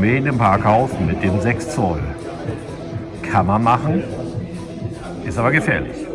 Mähen im Parkhaus mit dem 6 Zoll. Kann man machen, ist aber gefährlich.